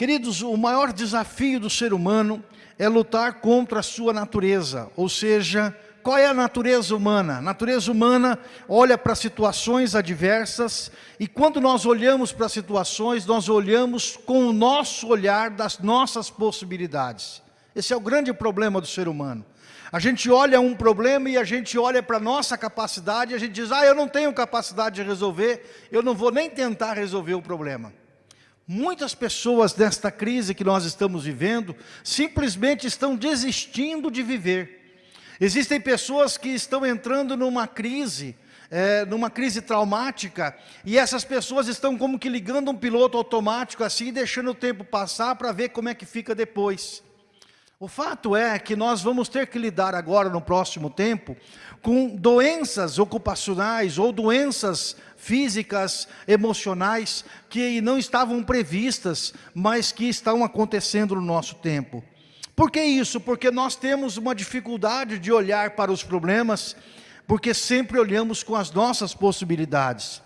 Queridos, o maior desafio do ser humano é lutar contra a sua natureza, ou seja, qual é a natureza humana? A natureza humana olha para situações adversas e quando nós olhamos para situações, nós olhamos com o nosso olhar das nossas possibilidades. Esse é o grande problema do ser humano. A gente olha um problema e a gente olha para a nossa capacidade e a gente diz, ah, eu não tenho capacidade de resolver, eu não vou nem tentar resolver o problema. Muitas pessoas nesta crise que nós estamos vivendo, simplesmente estão desistindo de viver. Existem pessoas que estão entrando numa crise, é, numa crise traumática, e essas pessoas estão como que ligando um piloto automático assim, deixando o tempo passar para ver como é que fica depois. O fato é que nós vamos ter que lidar agora, no próximo tempo, com doenças ocupacionais ou doenças físicas, emocionais, que não estavam previstas, mas que estão acontecendo no nosso tempo. Por que isso? Porque nós temos uma dificuldade de olhar para os problemas, porque sempre olhamos com as nossas possibilidades.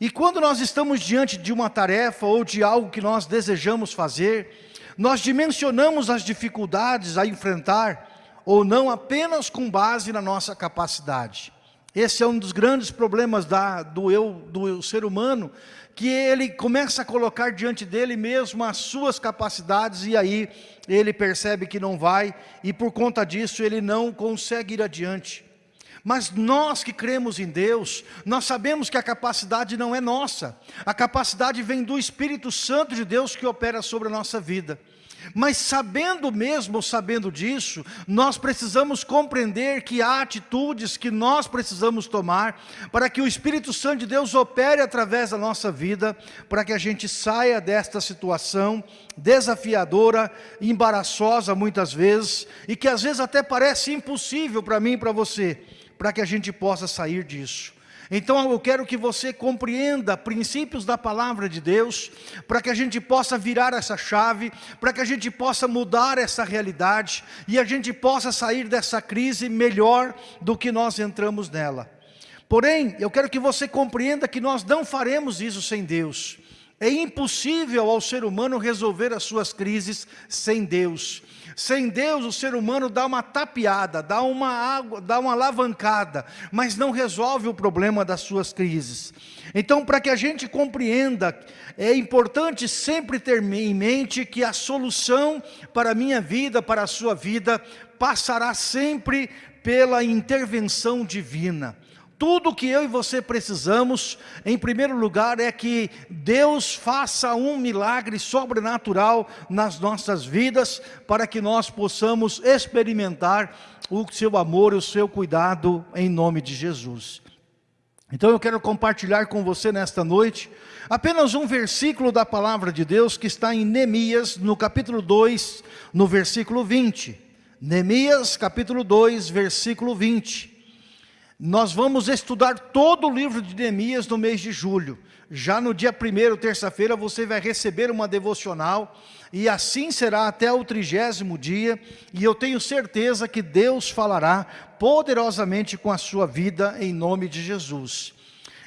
E quando nós estamos diante de uma tarefa ou de algo que nós desejamos fazer, nós dimensionamos as dificuldades a enfrentar, ou não apenas com base na nossa capacidade. Esse é um dos grandes problemas da, do eu, do ser humano, que ele começa a colocar diante dele mesmo as suas capacidades e aí ele percebe que não vai e por conta disso ele não consegue ir adiante. Mas nós que cremos em Deus, nós sabemos que a capacidade não é nossa. A capacidade vem do Espírito Santo de Deus que opera sobre a nossa vida. Mas sabendo mesmo, sabendo disso, nós precisamos compreender que há atitudes que nós precisamos tomar para que o Espírito Santo de Deus opere através da nossa vida, para que a gente saia desta situação desafiadora, embaraçosa muitas vezes, e que às vezes até parece impossível para mim e para você, para que a gente possa sair disso. Então eu quero que você compreenda princípios da palavra de Deus, para que a gente possa virar essa chave, para que a gente possa mudar essa realidade e a gente possa sair dessa crise melhor do que nós entramos nela. Porém, eu quero que você compreenda que nós não faremos isso sem Deus. É impossível ao ser humano resolver as suas crises sem Deus. Sem Deus, o ser humano dá uma tapeada, dá uma água, dá uma alavancada, mas não resolve o problema das suas crises. Então, para que a gente compreenda, é importante sempre ter em mente que a solução para a minha vida, para a sua vida, passará sempre pela intervenção divina. Tudo que eu e você precisamos, em primeiro lugar, é que Deus faça um milagre sobrenatural nas nossas vidas, para que nós possamos experimentar o seu amor e o seu cuidado em nome de Jesus. Então eu quero compartilhar com você nesta noite apenas um versículo da palavra de Deus que está em Neemias, no capítulo 2, no versículo 20. Neemias, capítulo 2, versículo 20. Nós vamos estudar todo o livro de Neemias no mês de julho. Já no dia 1 terça-feira, você vai receber uma devocional, e assim será até o trigésimo dia, e eu tenho certeza que Deus falará poderosamente com a sua vida, em nome de Jesus.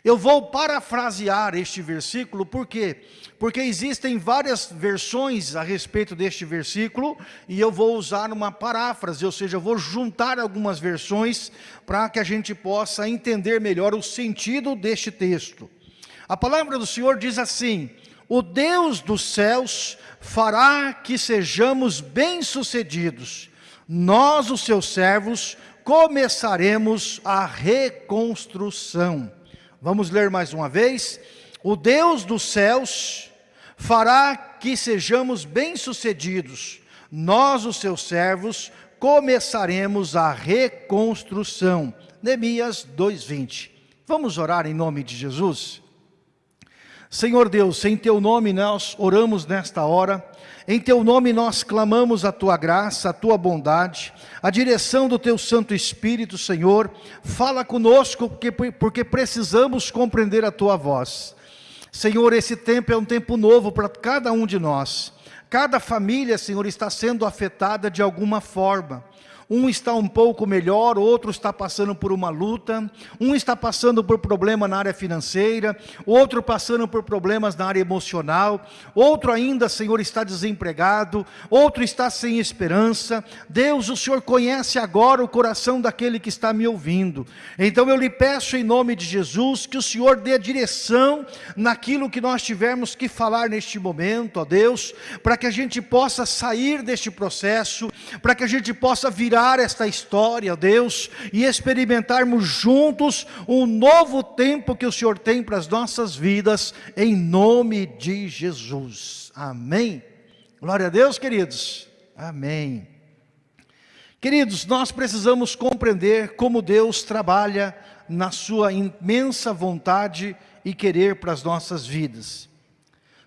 Eu vou parafrasear este versículo, por quê? Porque existem várias versões a respeito deste versículo, e eu vou usar uma paráfrase, ou seja, eu vou juntar algumas versões, para que a gente possa entender melhor o sentido deste texto. A palavra do Senhor diz assim, o Deus dos céus fará que sejamos bem-sucedidos, nós os seus servos começaremos a reconstrução. Vamos ler mais uma vez. O Deus dos céus fará que sejamos bem-sucedidos. Nós, os seus servos, começaremos a reconstrução. Neemias 2:20. Vamos orar em nome de Jesus? Senhor Deus, em teu nome nós oramos nesta hora, em teu nome nós clamamos a tua graça, a tua bondade, a direção do teu Santo Espírito, Senhor, fala conosco porque, porque precisamos compreender a tua voz. Senhor, esse tempo é um tempo novo para cada um de nós. Cada família, Senhor, está sendo afetada de alguma forma. Um está um pouco melhor, outro está passando por uma luta, um está passando por problema na área financeira, outro passando por problemas na área emocional, outro ainda, Senhor, está desempregado, outro está sem esperança. Deus, o Senhor conhece agora o coração daquele que está me ouvindo. Então eu lhe peço em nome de Jesus que o Senhor dê direção naquilo que nós tivermos que falar neste momento, ó Deus, para que a gente possa sair deste processo, para que a gente possa virar esta história, Deus, e experimentarmos juntos um novo tempo que o Senhor tem para as nossas vidas, em nome de Jesus. Amém. Glória a Deus, queridos. Amém. Queridos, nós precisamos compreender como Deus trabalha na sua imensa vontade e querer para as nossas vidas.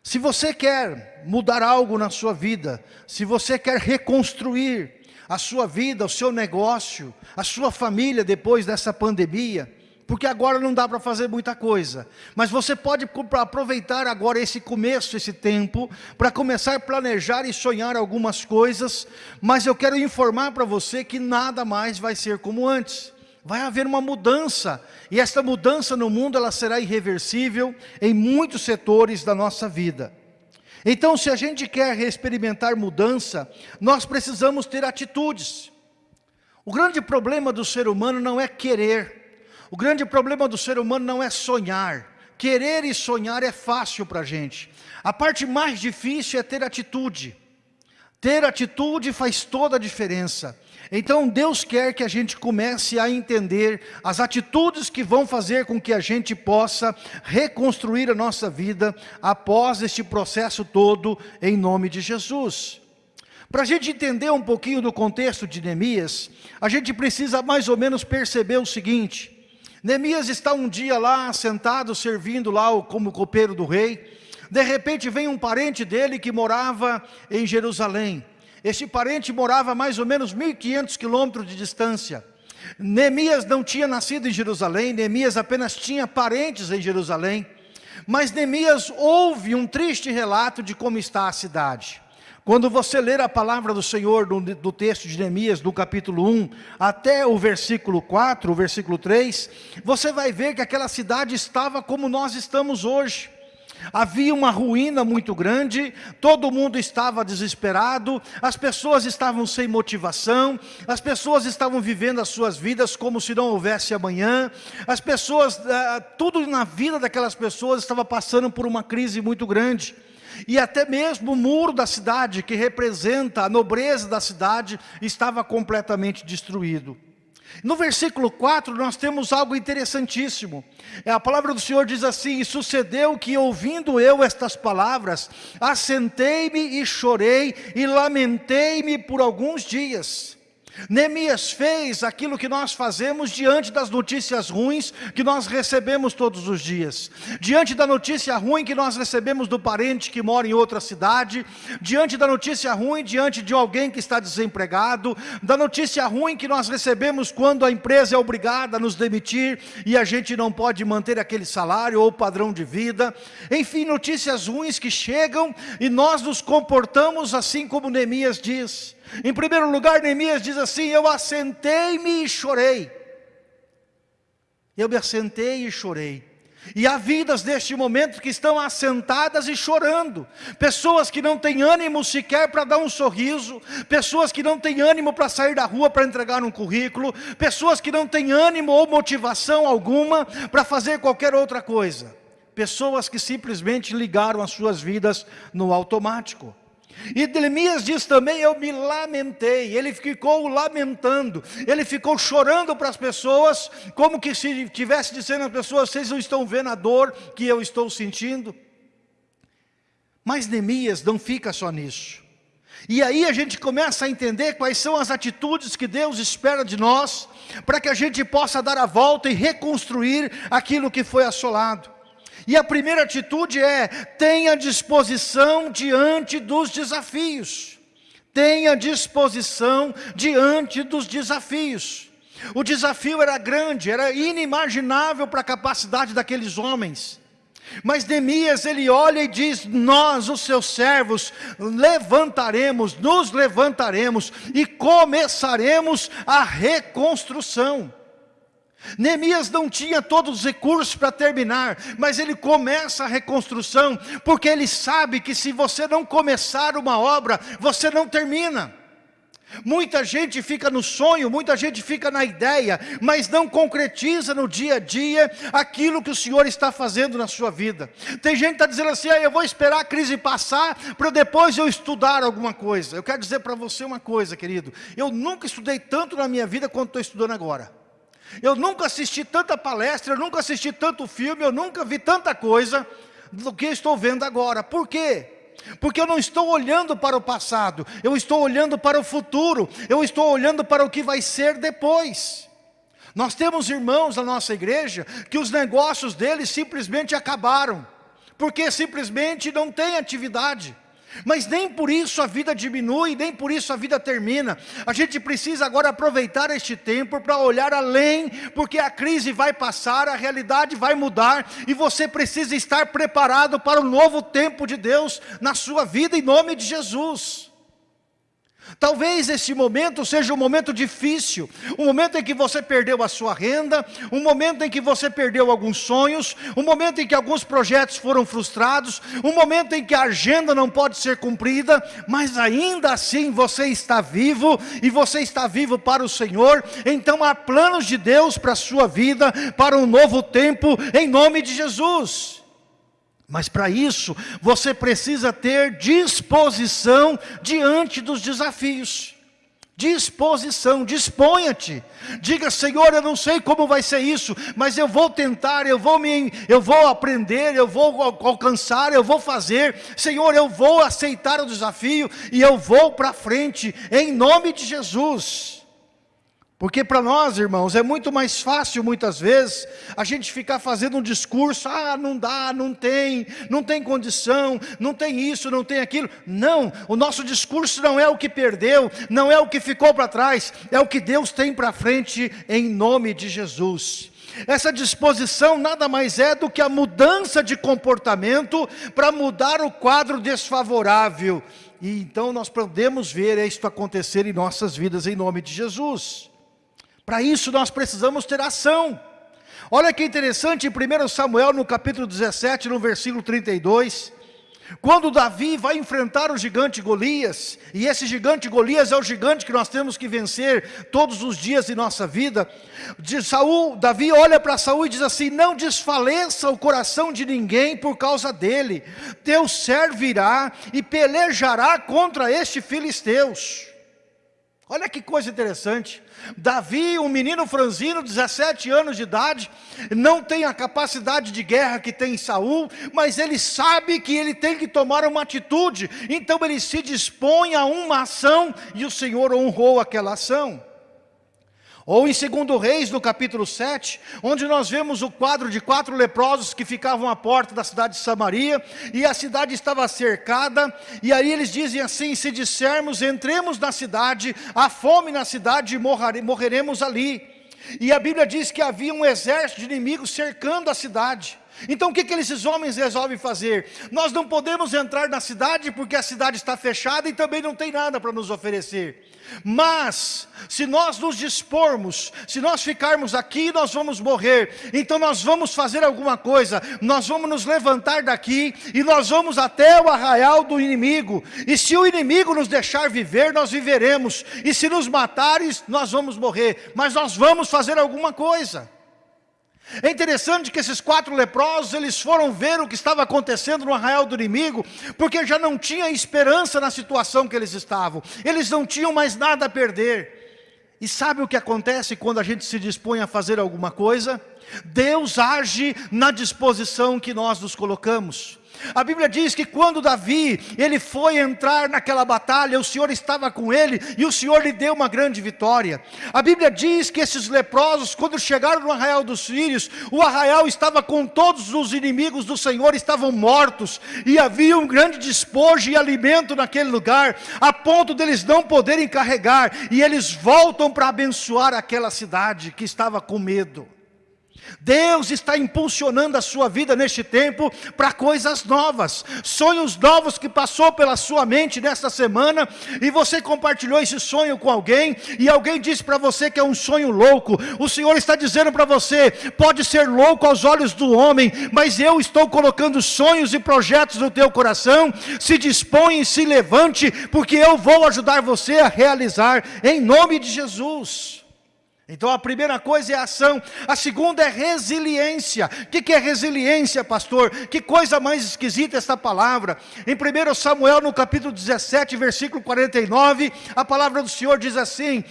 Se você quer mudar algo na sua vida, se você quer reconstruir, a sua vida, o seu negócio, a sua família depois dessa pandemia, porque agora não dá para fazer muita coisa, mas você pode aproveitar agora esse começo, esse tempo, para começar a planejar e sonhar algumas coisas, mas eu quero informar para você que nada mais vai ser como antes. Vai haver uma mudança, e esta mudança no mundo ela será irreversível em muitos setores da nossa vida. Então, se a gente quer experimentar mudança, nós precisamos ter atitudes. O grande problema do ser humano não é querer. O grande problema do ser humano não é sonhar. Querer e sonhar é fácil para a gente. A parte mais difícil é ter atitude. Ter atitude faz toda a diferença. Então Deus quer que a gente comece a entender as atitudes que vão fazer com que a gente possa reconstruir a nossa vida após este processo todo em nome de Jesus. Para a gente entender um pouquinho do contexto de Neemias, a gente precisa mais ou menos perceber o seguinte, Neemias está um dia lá sentado servindo lá como copeiro do rei, de repente vem um parente dele que morava em Jerusalém, este parente morava a mais ou menos 1.500 quilômetros de distância. Neemias não tinha nascido em Jerusalém, Neemias apenas tinha parentes em Jerusalém. Mas Neemias ouve um triste relato de como está a cidade. Quando você ler a palavra do Senhor do, do, texto de Neemias, do capítulo 1, até o versículo 4, o versículo 3, você vai ver que aquela cidade estava como nós estamos hoje. Havia uma ruína muito grande, todo mundo estava desesperado, as pessoas estavam sem motivação, as pessoas estavam vivendo as suas vidas como se não houvesse amanhã, as pessoas, eh, tudo na vida daquelas pessoas estava passando por uma crise muito grande. E até mesmo o muro da cidade, que representa a nobreza da cidade, estava completamente destruído. No versículo 4 nós temos algo interessantíssimo. É, a palavra do Senhor diz assim, e sucedeu que ouvindo eu estas palavras, assentei-me e chorei e lamentei-me por alguns dias. Neemias fez aquilo que nós fazemos diante das notícias ruins que nós recebemos todos os dias. Diante da notícia ruim que nós recebemos do parente que mora em outra cidade, diante da notícia ruim, diante de alguém que está desempregado, da notícia ruim que nós recebemos quando a empresa é obrigada a nos demitir e a gente não pode manter aquele salário ou padrão de vida. Enfim, notícias ruins que chegam e nós nos comportamos assim como Neemias diz. Em primeiro lugar, Neemias diz assim, eu assentei-me e chorei. Eu me assentei e chorei. E há vidas neste momento que estão assentadas e chorando. Pessoas que não têm ânimo sequer para dar um sorriso. Pessoas que não têm ânimo para sair da rua para entregar um currículo. Pessoas que não têm ânimo ou motivação alguma para fazer qualquer outra coisa. Pessoas que simplesmente ligaram as suas vidas no automático. E Neemias diz também, eu me lamentei, ele ficou lamentando, ele ficou chorando para as pessoas, como que se estivesse dizendo às pessoas, vocês não estão vendo a dor que eu estou sentindo? Mas Neemias não fica só nisso. E aí a gente começa a entender quais são as atitudes que Deus espera de nós, para que a gente possa dar a volta e reconstruir aquilo que foi assolado. E a primeira atitude é, tenha disposição diante dos desafios. Tenha disposição diante dos desafios. O desafio era grande, era inimaginável para a capacidade daqueles homens. Mas Neemias, ele olha e diz, nós, os seus servos, levantaremos, nos levantaremos e começaremos a reconstrução. Neemias não tinha todos os recursos para terminar, mas ele começa a reconstrução, porque ele sabe que se você não começar uma obra, você não termina. Muita gente fica no sonho, muita gente fica na ideia, mas não concretiza no dia a dia aquilo que o Senhor está fazendo na sua vida. Tem gente que está dizendo assim, ah, eu vou esperar a crise passar para depois eu estudar alguma coisa. Eu quero dizer para você uma coisa, querido. Eu nunca estudei tanto na minha vida quanto estou estudando agora. Eu nunca assisti tanta palestra, eu nunca assisti tanto filme, eu nunca vi tanta coisa do que estou vendo agora. Por quê? Porque eu não estou olhando para o passado, eu estou olhando para o futuro, eu estou olhando para o que vai ser depois. Nós temos irmãos na nossa igreja que os negócios deles simplesmente acabaram, porque simplesmente não tem atividade. Mas nem por isso a vida diminui, nem por isso a vida termina. A gente precisa agora aproveitar este tempo para olhar além, porque a crise vai passar, a realidade vai mudar, e você precisa estar preparado para o novo tempo de Deus na sua vida, em nome de Jesus. Talvez esse momento seja um momento difícil, um momento em que você perdeu a sua renda, um momento em que você perdeu alguns sonhos, um momento em que alguns projetos foram frustrados, um momento em que a agenda não pode ser cumprida, mas ainda assim você está vivo e você está vivo para o Senhor, então há planos de Deus para a sua vida, para um novo tempo, em nome de Jesus. Mas para isso, você precisa ter disposição diante dos desafios. Disposição, disponha-te. Diga, Senhor, eu não sei como vai ser isso, mas eu vou tentar, eu vou me eu vou aprender, eu vou alcançar, eu vou fazer. Senhor, eu vou aceitar o desafio e eu vou para frente em nome de Jesus. Porque para nós, irmãos, é muito mais fácil, muitas vezes, a gente ficar fazendo um discurso, ah, não dá, não tem, não tem condição, não tem isso, não tem aquilo. Não, o nosso discurso não é o que perdeu, não é o que ficou para trás, é o que Deus tem para frente, em nome de Jesus. Essa disposição nada mais é do que a mudança de comportamento para mudar o quadro desfavorável. E então nós podemos ver isto acontecer em nossas vidas, em nome de Jesus. Para isso nós precisamos ter ação. Olha que interessante em 1 Samuel no capítulo 17, no versículo 32, quando Davi vai enfrentar o gigante Golias, e esse gigante Golias é o gigante que nós temos que vencer todos os dias de nossa vida, de Saul, Davi olha para Saul e diz assim, não desfaleça o coração de ninguém por causa dele, teu servirá e pelejará contra este filisteus. Olha que coisa interessante, Davi, um menino franzino, 17 anos de idade, não tem a capacidade de guerra que tem Saul, mas ele sabe que ele tem que tomar uma atitude, então ele se dispõe a uma ação, e o Senhor honrou aquela ação. Ou em 2 Reis, no capítulo 7, onde nós vemos o quadro de quatro leprosos que ficavam à porta da cidade de Samaria, e a cidade estava cercada, e aí eles dizem assim, se dissermos, entremos na cidade, há fome na cidade e morreremos ali. E a Bíblia diz que havia um exército de inimigos cercando a cidade. Então o que, que esses homens resolvem fazer? Nós não podemos entrar na cidade porque a cidade está fechada e também não tem nada para nos oferecer. Mas, se nós nos dispormos, se nós ficarmos aqui, nós vamos morrer. Então nós vamos fazer alguma coisa, nós vamos nos levantar daqui e nós vamos até o arraial do inimigo. E se o inimigo nos deixar viver, nós viveremos. E se nos matares, nós vamos morrer. Mas nós vamos fazer alguma coisa. É interessante que esses quatro leprosos, eles foram ver o que estava acontecendo no arraial do inimigo, porque já não tinha esperança na situação que eles estavam. Eles não tinham mais nada a perder. E sabe o que acontece quando a gente se dispõe a fazer alguma coisa? Deus age na disposição que nós nos colocamos. A Bíblia diz que quando Davi, ele foi entrar naquela batalha, o Senhor estava com ele e o Senhor lhe deu uma grande vitória. A Bíblia diz que esses leprosos, quando chegaram no arraial dos filhos, o arraial estava com todos os inimigos do Senhor, estavam mortos e havia um grande despojo e alimento naquele lugar, a ponto deles não poderem carregar e eles voltam para abençoar aquela cidade que estava com medo. Deus está impulsionando a sua vida neste tempo para coisas novas, sonhos novos que passou pela sua mente nesta semana e você compartilhou esse sonho com alguém e alguém disse para você que é um sonho louco. O Senhor está dizendo para você: pode ser louco aos olhos do homem, mas eu estou colocando sonhos e projetos no teu coração. Se dispõe e se levante, porque eu vou ajudar você a realizar em nome de Jesus. Então a primeira coisa é ação, a segunda é resiliência. O que é resiliência, pastor? Que coisa mais esquisita esta palavra. Em 1 Samuel, no capítulo 17, versículo 49, a palavra do Senhor diz assim: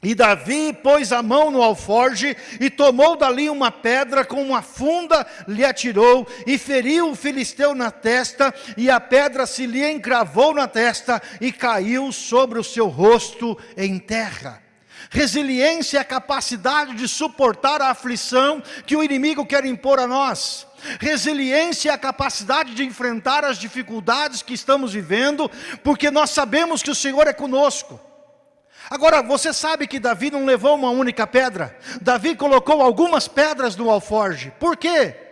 e Davi pôs a mão no alforge e tomou dali uma pedra com uma funda, lhe atirou e feriu o filisteu na testa, e a pedra se lhe encravou na testa e caiu sobre o seu rosto em terra. Resiliência é a capacidade de suportar a aflição que o inimigo quer impor a nós. Resiliência é a capacidade de enfrentar as dificuldades que estamos vivendo, porque nós sabemos que o Senhor é conosco. Agora, você sabe que Davi não levou uma única pedra? Davi colocou algumas pedras no alforge. Por quê?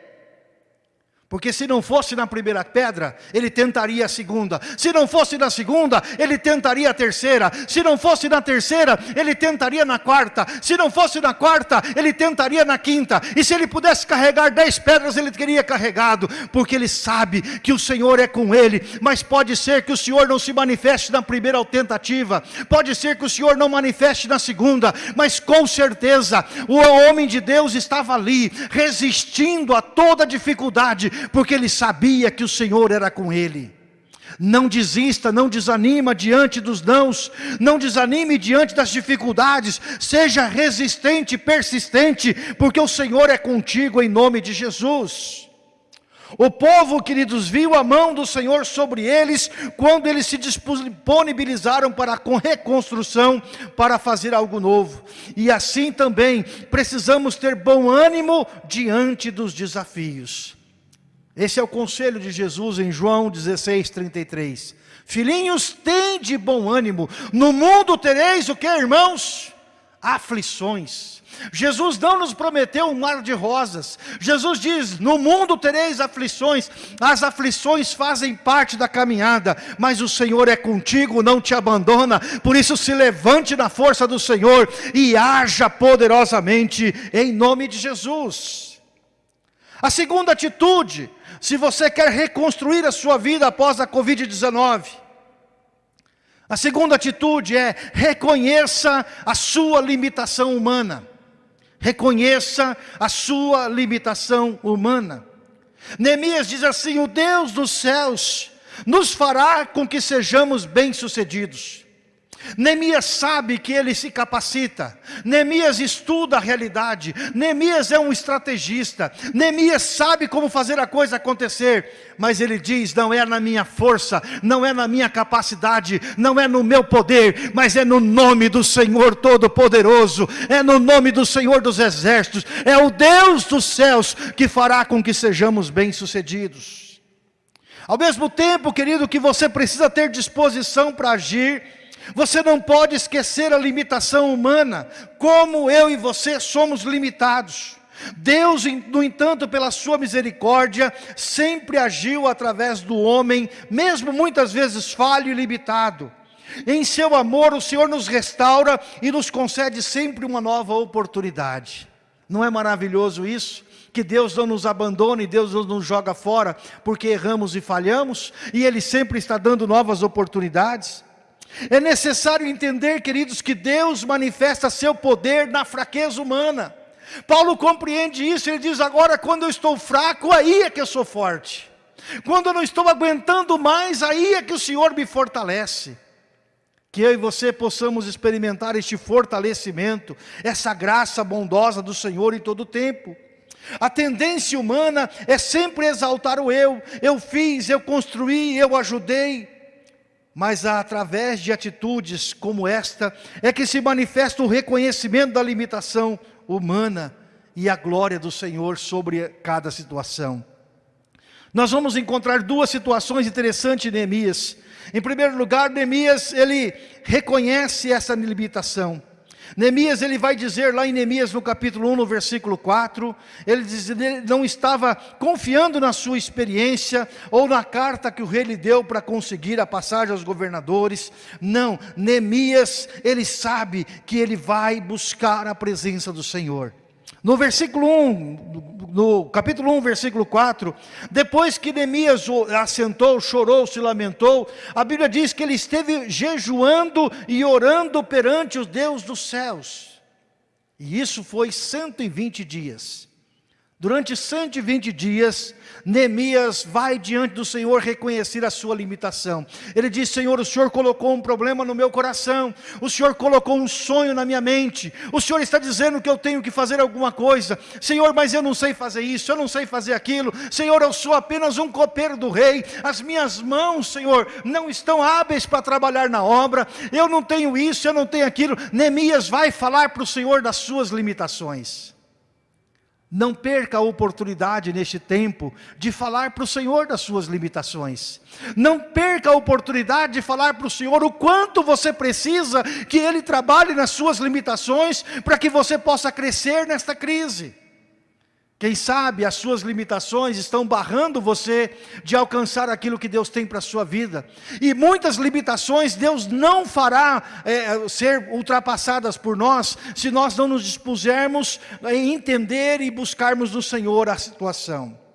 Porque se não fosse na primeira pedra, ele tentaria a segunda. Se não fosse na segunda, ele tentaria a terceira. Se não fosse na terceira, ele tentaria na quarta. Se não fosse na quarta, ele tentaria na quinta. E se ele pudesse carregar dez pedras, ele teria carregado. Porque ele sabe que o Senhor é com ele. Mas pode ser que o Senhor não se manifeste na primeira tentativa. Pode ser que o Senhor não manifeste na segunda. Mas com certeza, o homem de Deus estava ali, resistindo a toda dificuldade porque ele sabia que o Senhor era com ele. Não desista, não desanima diante dos nãos, não desanime diante das dificuldades, seja resistente, persistente, porque o Senhor é contigo em nome de Jesus. O povo, queridos, viu a mão do Senhor sobre eles, quando eles se disponibilizaram para a reconstrução, para fazer algo novo. E assim também, precisamos ter bom ânimo diante dos desafios. Esse é o conselho de Jesus em João 16, 33. Filhinhos, tem de bom ânimo. No mundo tereis o que, irmãos? Aflições. Jesus não nos prometeu um mar de rosas. Jesus diz: No mundo tereis aflições. As aflições fazem parte da caminhada, mas o Senhor é contigo, não te abandona. Por isso, se levante na força do Senhor e haja poderosamente em nome de Jesus. A segunda atitude se você quer reconstruir a sua vida após a Covid-19. A segunda atitude é reconheça a sua limitação humana. Reconheça a sua limitação humana. Neemias diz assim: O Deus dos céus nos fará com que sejamos bem-sucedidos. Neemias sabe que ele se capacita, Neemias estuda a realidade, Neemias é um estrategista, Neemias sabe como fazer a coisa acontecer, mas ele diz: não é na minha força, não é na minha capacidade, não é no meu poder, mas é no nome do Senhor Todo-Poderoso, é no nome do Senhor dos Exércitos, é o Deus dos céus que fará com que sejamos bem-sucedidos. Ao mesmo tempo, querido, que você precisa ter disposição para agir, você não pode esquecer a limitação humana, como eu e você somos limitados. Deus, no entanto, pela sua misericórdia, sempre agiu através do homem, mesmo muitas vezes falho e limitado. Em seu amor, o Senhor nos restaura e nos concede sempre uma nova oportunidade. Não é maravilhoso isso? Que Deus não nos abandona e Deus não nos joga fora porque erramos e falhamos, e Ele sempre está dando novas oportunidades. É necessário entender, queridos, que Deus manifesta seu poder na fraqueza humana. Paulo compreende isso, ele diz: agora, quando eu estou fraco, aí é que eu sou forte. Quando eu não estou aguentando mais, aí é que o Senhor me fortalece. Que eu e você possamos experimentar este fortalecimento, essa graça bondosa do Senhor em todo o tempo. A tendência humana é sempre exaltar o eu. Eu fiz, eu construí, eu ajudei mas através de atitudes como esta é que se manifesta o reconhecimento da limitação humana e a glória do Senhor sobre cada situação. Nós vamos encontrar duas situações interessantes em Neemias. Em primeiro lugar, Neemias, ele reconhece essa limitação. Neemias ele vai dizer lá em Neemias no capítulo 1, no versículo 4, ele diz ele não estava confiando na sua experiência ou na carta que o rei lhe deu para conseguir a passagem aos governadores. Não, Neemias, ele sabe que ele vai buscar a presença do Senhor. No versículo 1, no capítulo 1, versículo 4, depois que Neemias assentou, chorou, se lamentou, a Bíblia diz que ele esteve jejuando e orando perante os Deus dos céus. E isso foi 120 dias. Durante 120 dias, Neemias vai diante do Senhor reconhecer a sua limitação. Ele diz, Senhor, o Senhor colocou um problema no meu coração, o Senhor colocou um sonho na minha mente, o Senhor está dizendo que eu tenho que fazer alguma coisa, Senhor, mas eu não sei fazer isso, eu não sei fazer aquilo, Senhor, eu sou apenas um copeiro do rei, as minhas mãos, Senhor, não estão hábeis para trabalhar na obra, eu não tenho isso, eu não tenho aquilo. Neemias vai falar para o Senhor das suas limitações. Não perca a oportunidade neste tempo de falar para o Senhor das suas limitações. Não perca a oportunidade de falar para o Senhor o quanto você precisa que Ele trabalhe nas suas limitações para que você possa crescer nesta crise. Quem sabe as suas limitações estão barrando você de alcançar aquilo que Deus tem para a sua vida. E muitas limitações Deus não fará é, ser ultrapassadas por nós, se nós não nos dispusermos a entender e buscarmos no Senhor a situação.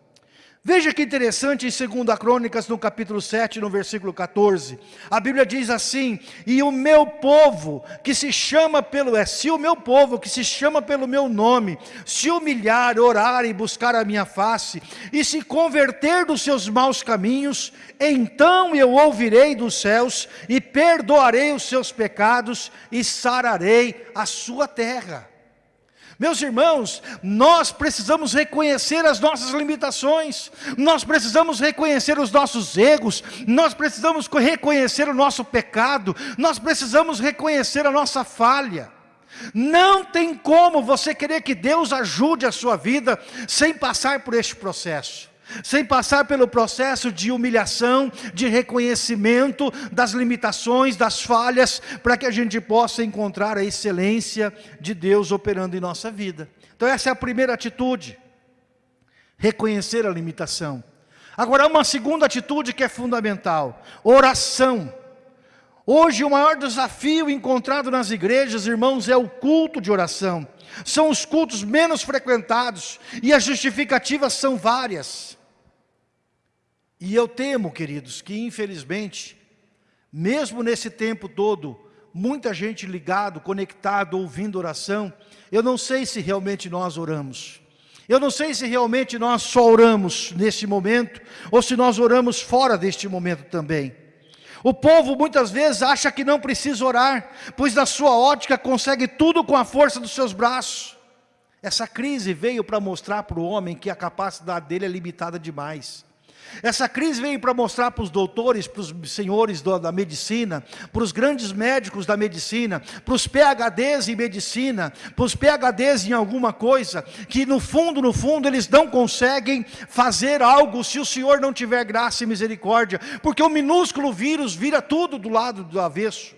Veja que interessante em 2 Crônicas, no capítulo 7, no versículo 14. A Bíblia diz assim, e o meu povo, que se chama pelo, é, se o meu povo, que se chama pelo meu nome, se humilhar, orar e buscar a minha face, e se converter dos seus maus caminhos, então eu ouvirei dos céus, e perdoarei os seus pecados, e sararei a sua terra. Meus irmãos, nós precisamos reconhecer as nossas limitações, nós precisamos reconhecer os nossos erros, nós precisamos reconhecer o nosso pecado, nós precisamos reconhecer a nossa falha. Não tem como você querer que Deus ajude a sua vida sem passar por este processo sem passar pelo processo de humilhação, de reconhecimento das limitações, das falhas, para que a gente possa encontrar a excelência de Deus operando em nossa vida. Então essa é a primeira atitude, reconhecer a limitação. Agora uma segunda atitude que é fundamental, oração. Hoje o maior desafio encontrado nas igrejas, irmãos, é o culto de oração. São os cultos menos frequentados e as justificativas são várias. E eu temo, queridos, que infelizmente, mesmo nesse tempo todo, muita gente ligado, conectado, ouvindo oração, eu não sei se realmente nós oramos. Eu não sei se realmente nós só oramos neste momento, ou se nós oramos fora deste momento também. O povo muitas vezes acha que não precisa orar, pois na sua ótica consegue tudo com a força dos seus braços. Essa crise veio para mostrar para o homem que a capacidade dele é limitada demais. Essa crise veio para mostrar para os doutores, para os senhores da medicina, para os grandes médicos da medicina, para os PHDs em medicina, para os PHDs em alguma coisa, que no fundo, no fundo, eles não conseguem fazer algo se o Senhor não tiver graça e misericórdia, porque o minúsculo vírus vira tudo do lado do avesso.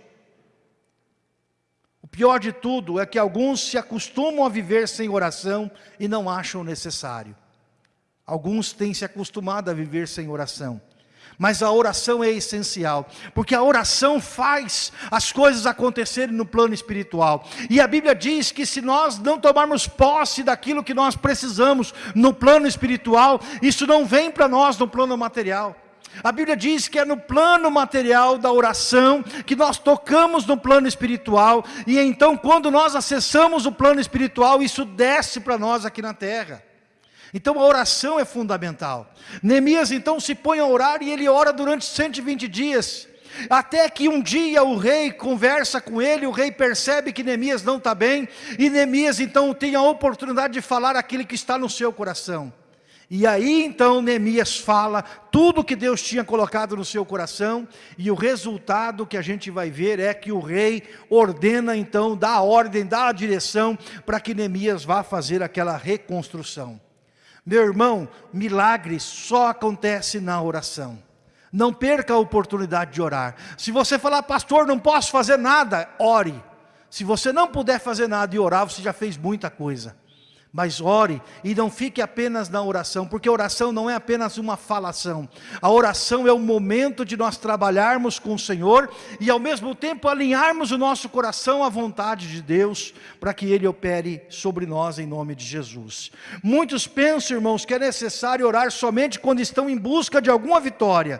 O pior de tudo é que alguns se acostumam a viver sem oração e não acham necessário. Alguns têm se acostumado a viver sem oração. Mas a oração é essencial, porque a oração faz as coisas acontecerem no plano espiritual. E a Bíblia diz que se nós não tomarmos posse daquilo que nós precisamos no plano espiritual, isso não vem para nós no plano material. A Bíblia diz que é no plano material da oração que nós tocamos no plano espiritual, e então quando nós acessamos o plano espiritual, isso desce para nós aqui na terra. Então a oração é fundamental. Neemias então se põe a orar e ele ora durante 120 dias. Até que um dia o rei conversa com ele, o rei percebe que Neemias não está bem, e Neemias então tem a oportunidade de falar aquilo que está no seu coração. E aí então Neemias fala tudo que Deus tinha colocado no seu coração, e o resultado que a gente vai ver é que o rei ordena então, dá a ordem, dá a direção, para que Neemias vá fazer aquela reconstrução. Meu irmão, milagre só acontece na oração. Não perca a oportunidade de orar. Se você falar, pastor, não posso fazer nada, ore. Se você não puder fazer nada e orar, você já fez muita coisa. Mas ore e não fique apenas na oração, porque oração não é apenas uma falação. A oração é o momento de nós trabalharmos com o Senhor e ao mesmo tempo alinharmos o nosso coração à vontade de Deus, para que Ele opere sobre nós em nome de Jesus. Muitos pensam, irmãos, que é necessário orar somente quando estão em busca de alguma vitória,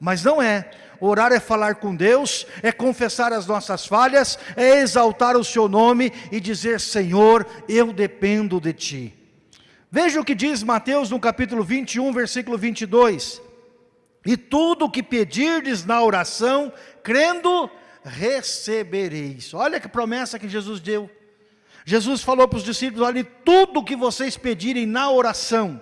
mas não é. Orar é falar com Deus, é confessar as nossas falhas, é exaltar o seu nome e dizer, Senhor, eu dependo de Ti. Veja o que diz Mateus no capítulo 21, versículo 22. E tudo o que pedirdes na oração, crendo, recebereis. Olha que promessa que Jesus deu. Jesus falou para os discípulos, olha, tudo o que vocês pedirem na oração.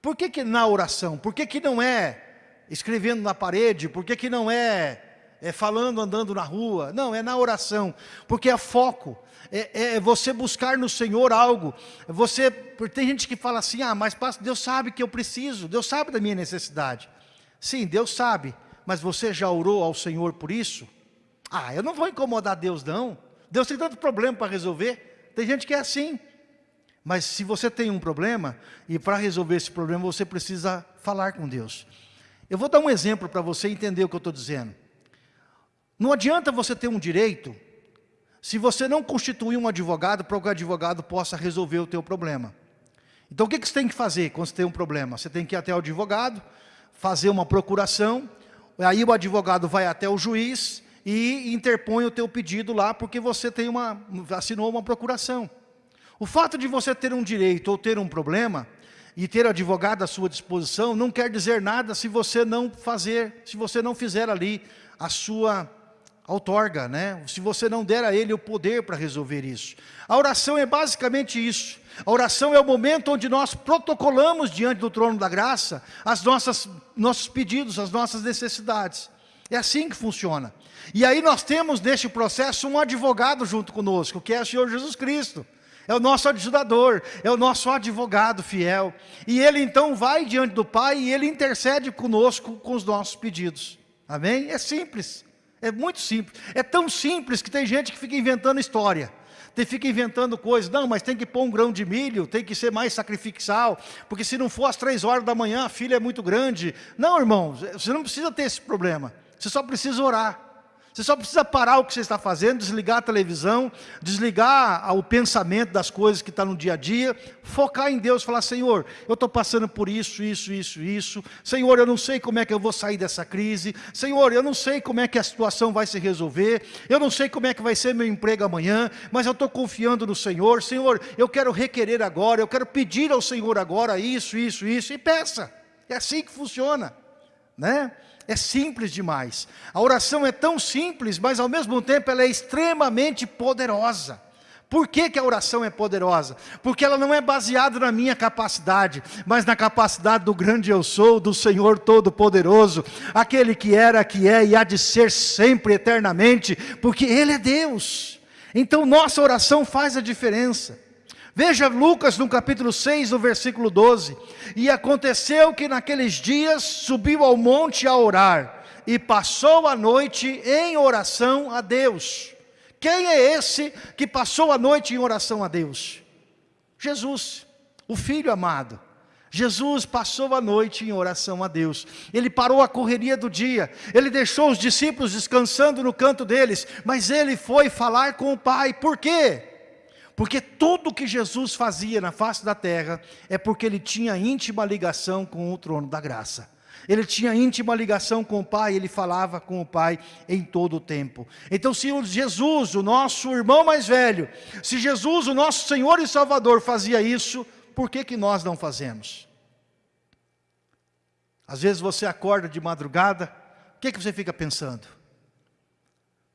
Por que que na oração? Por que que não é escrevendo na parede, por que, que não é, é falando, andando na rua? Não, é na oração, porque é foco, é, é você buscar no Senhor algo. Você, tem gente que fala assim, ah, mas Deus sabe que eu preciso, Deus sabe da minha necessidade. Sim, Deus sabe, mas você já orou ao Senhor por isso? Ah, eu não vou incomodar Deus não, Deus tem tanto problema para resolver, tem gente que é assim. Mas se você tem um problema, e para resolver esse problema você precisa falar com Deus. Eu vou dar um exemplo para você entender o que eu estou dizendo. Não adianta você ter um direito se você não constituir um advogado para que o advogado possa resolver o teu problema. Então o que, que você tem que fazer quando você tem um problema? Você tem que ir até o advogado, fazer uma procuração, aí o advogado vai até o juiz e interpõe o teu pedido lá porque você tem uma, assinou uma procuração. O fato de você ter um direito ou ter um problema e ter advogado à sua disposição não quer dizer nada se você não fazer, se você não fizer ali a sua outorga, né? se você não der a ele o poder para resolver isso. A oração é basicamente isso. A oração é o momento onde nós protocolamos diante do trono da graça as nossas nossos pedidos, as nossas necessidades. É assim que funciona. E aí nós temos neste processo um advogado junto conosco, que é o Senhor Jesus Cristo é o nosso ajudador, é o nosso advogado fiel. E ele então vai diante do Pai e ele intercede conosco com os nossos pedidos. Amém? É simples, é muito simples. É tão simples que tem gente que fica inventando história. Tem, fica inventando coisas, não, mas tem que pôr um grão de milho, tem que ser mais sacrificial, porque se não for às três horas da manhã, a filha é muito grande. Não, irmão, você não precisa ter esse problema, você só precisa orar. Você só precisa parar o que você está fazendo, desligar a televisão, desligar o pensamento das coisas que está no dia a dia, focar em Deus, falar, Senhor, eu estou passando por isso, isso, isso, isso. Senhor, eu não sei como é que eu vou sair dessa crise. Senhor, eu não sei como é que a situação vai se resolver. Eu não sei como é que vai ser meu emprego amanhã, mas eu estou confiando no Senhor. Senhor, eu quero requerer agora, eu quero pedir ao Senhor agora isso, isso, isso, e peça. É assim que funciona, né? É simples demais. A oração é tão simples, mas ao mesmo tempo ela é extremamente poderosa. Por que, que, a oração é poderosa? Porque ela não é baseada na minha capacidade, mas na capacidade do grande eu sou, do Senhor Todo-Poderoso, aquele que era, que é e há de ser sempre, eternamente, porque Ele é Deus. Então nossa oração faz a diferença. Veja Lucas no capítulo 6, no versículo 12. E aconteceu que naqueles dias subiu ao monte a orar, e passou a noite em oração a Deus. Quem é esse que passou a noite em oração a Deus? Jesus, o Filho amado. Jesus passou a noite em oração a Deus. Ele parou a correria do dia. Ele deixou os discípulos descansando no canto deles. Mas ele foi falar com o Pai. Por quê? Porque tudo que Jesus fazia na face da terra é porque ele tinha íntima ligação com o trono da graça. Ele tinha íntima ligação com o Pai, ele falava com o Pai em todo o tempo. Então se Jesus, o nosso irmão mais velho, se Jesus, o nosso Senhor e Salvador fazia isso, por que que nós não fazemos? Às vezes você acorda de madrugada, o que que você fica pensando?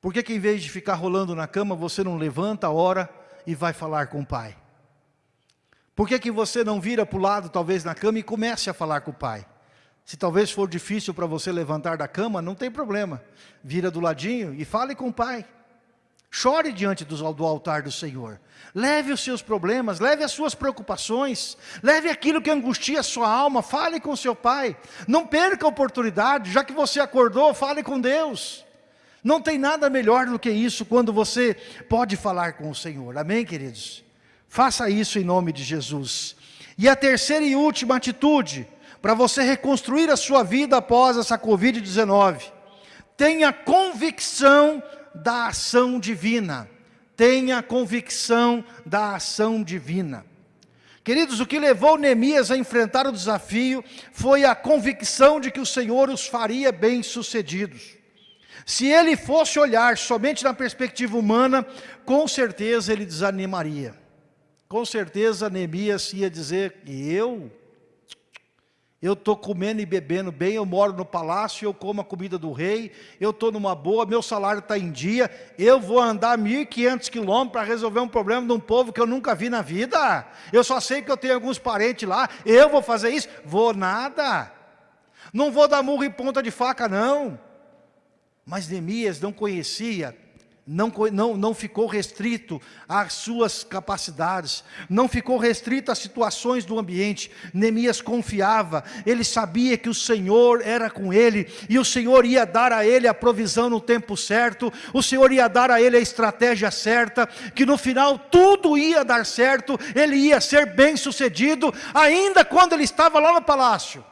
Por que que em vez de ficar rolando na cama, você não levanta, ora, e vai falar com o pai? Por que, que você não vira para o lado, talvez na cama, e comece a falar com o pai? Se talvez for difícil para você levantar da cama, não tem problema. Vira do ladinho e fale com o pai. Chore diante do, do, altar do Senhor. Leve os seus problemas, leve as suas preocupações, leve aquilo que angustia a sua alma, fale com seu pai. Não perca a oportunidade, já que você acordou, fale com Deus. Não tem nada melhor do que isso quando você pode falar com o Senhor. Amém, queridos? Faça isso em nome de Jesus. E a terceira e última atitude, para você reconstruir a sua vida após essa Covid-19. Tenha convicção da ação divina. Tenha convicção da ação divina. Queridos, o que levou Neemias a enfrentar o desafio foi a convicção de que o Senhor os faria bem-sucedidos. Se ele fosse olhar somente na perspectiva humana, com certeza ele desanimaria. Com certeza Neemias ia dizer, eu? Eu estou comendo e bebendo bem, eu moro no palácio, eu como a comida do rei, eu estou numa boa, meu salário está em dia, eu vou andar 1.500 quilômetros para resolver um problema de um povo que eu nunca vi na vida. Eu só sei que eu tenho alguns parentes lá, eu vou fazer isso? Vou nada. Não vou dar murro em ponta de faca, não. Mas Neemias não conhecia, não, não, não ficou restrito às suas capacidades, não ficou restrito às situações do ambiente. Neemias confiava, ele sabia que o Senhor era com ele, e o Senhor ia dar a ele a provisão no tempo certo, o Senhor ia dar a ele a estratégia certa, que no final tudo ia dar certo, ele ia ser bem sucedido, ainda quando ele estava lá no palácio.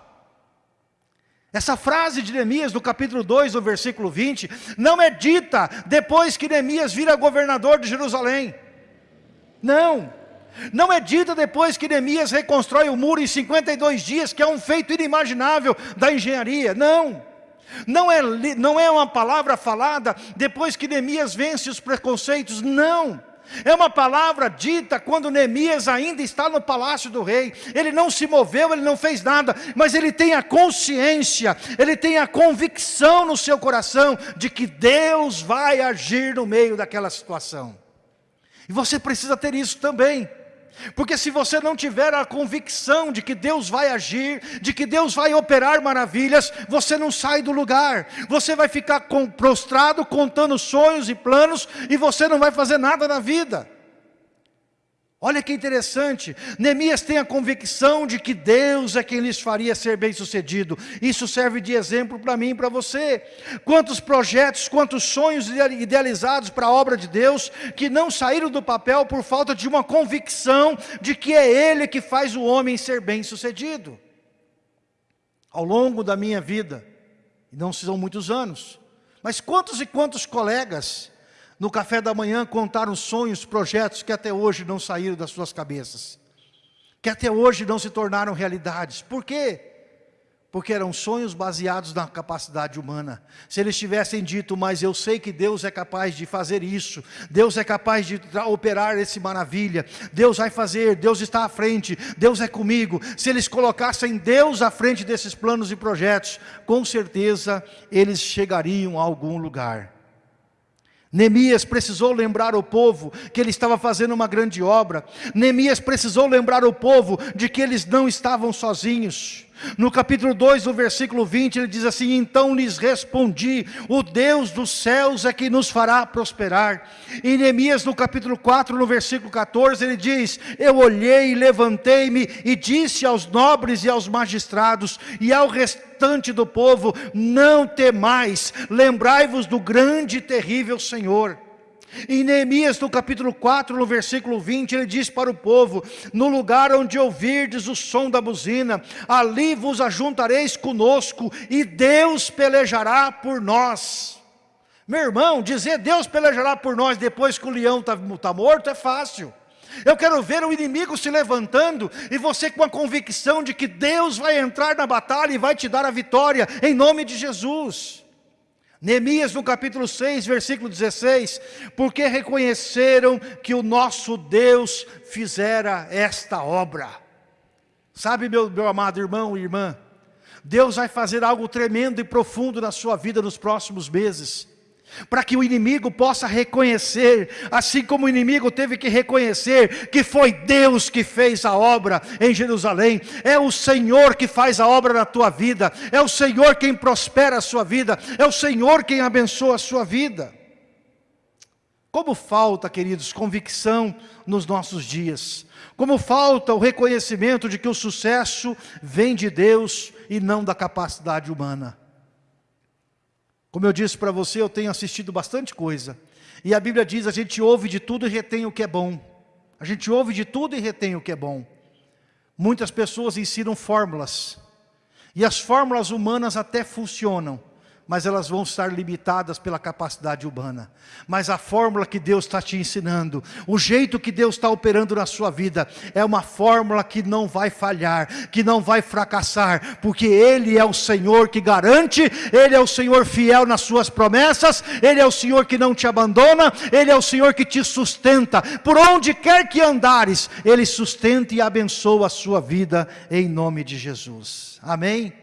Essa frase de Neemias, no capítulo 2, no versículo 20, não é dita depois que Neemias vira governador de Jerusalém. Não. Não é dita depois que Neemias reconstrói o muro em 52 dias, que é um feito inimaginável da engenharia. Não. Não é, não é uma palavra falada depois que Neemias vence os preconceitos. Não. É uma palavra dita quando Neemias ainda está no palácio do rei. Ele não se moveu, ele não fez nada, mas ele tem a consciência, ele tem a convicção no seu coração de que Deus vai agir no meio daquela situação. E você precisa ter isso também. Porque se você não tiver a convicção de que Deus vai agir, de que Deus vai operar maravilhas, você não sai do lugar. Você vai ficar prostrado contando sonhos e planos e você não vai fazer nada na vida. Olha que interessante, Neemias tem a convicção de que Deus é quem lhes faria ser bem sucedido. Isso serve de exemplo para mim e para você. Quantos projetos, quantos sonhos idealizados para a obra de Deus, que não saíram do papel por falta de uma convicção de que é Ele que faz o homem ser bem sucedido. Ao longo da minha vida, e não são muitos anos, mas quantos e quantos colegas no café da manhã contaram sonhos, projetos que até hoje não saíram das suas cabeças, que até hoje não se tornaram realidades. Por quê? Porque eram sonhos baseados na capacidade humana. Se eles tivessem dito, mas eu sei que Deus é capaz de fazer isso, Deus é capaz de operar esse maravilha, Deus vai fazer, Deus está à frente, Deus é comigo. Se eles colocassem Deus à frente desses planos e projetos, com certeza eles chegariam a algum lugar. Neemias precisou lembrar o povo que ele estava fazendo uma grande obra. Neemias precisou lembrar o povo de que eles não estavam sozinhos. No capítulo 2, no versículo 20, ele diz assim, Então lhes respondi, o Deus dos céus é que nos fará prosperar. Em Neemias, no capítulo 4, no versículo 14, ele diz, Eu olhei, levantei-me e disse aos nobres e aos magistrados e ao restante do povo, Não temais, lembrai-vos do grande e terrível Senhor. Em Neemias, no capítulo 4, no versículo 20, ele diz para o povo, no lugar onde ouvirdes o som da buzina, ali vos ajuntareis conosco, e Deus pelejará por nós. Meu irmão, dizer Deus pelejará por nós depois que o leão está tá morto é fácil. Eu quero ver o inimigo se levantando e você com a convicção de que Deus vai entrar na batalha e vai te dar a vitória, em nome de Jesus. Neemias no capítulo 6, versículo 16, porque reconheceram que o nosso Deus fizera esta obra. Sabe meu, meu amado irmão e irmã, Deus vai fazer algo tremendo e profundo na sua vida nos próximos meses para que o inimigo possa reconhecer, assim como o inimigo teve que reconhecer que foi Deus que fez a obra em Jerusalém, é o Senhor que faz a obra na tua vida, é o Senhor quem prospera a sua vida, é o Senhor quem abençoa a sua vida. Como falta, queridos, convicção nos nossos dias, como falta o reconhecimento de que o sucesso vem de Deus e não da capacidade humana. Como eu disse para você, eu tenho assistido bastante coisa. E a Bíblia diz: a gente ouve de tudo e retém o que é bom. A gente ouve de tudo e retém o que é bom. Muitas pessoas ensinam fórmulas. E as fórmulas humanas até funcionam mas elas vão estar limitadas pela capacidade humana. Mas a fórmula que Deus está te ensinando, o jeito que Deus está operando na sua vida, é uma fórmula que não vai falhar, que não vai fracassar, porque Ele é o Senhor que garante, Ele é o Senhor fiel nas suas promessas, Ele é o Senhor que não te abandona, Ele é o Senhor que te sustenta, por onde quer que andares, Ele sustenta e abençoa a sua vida, em nome de Jesus. Amém?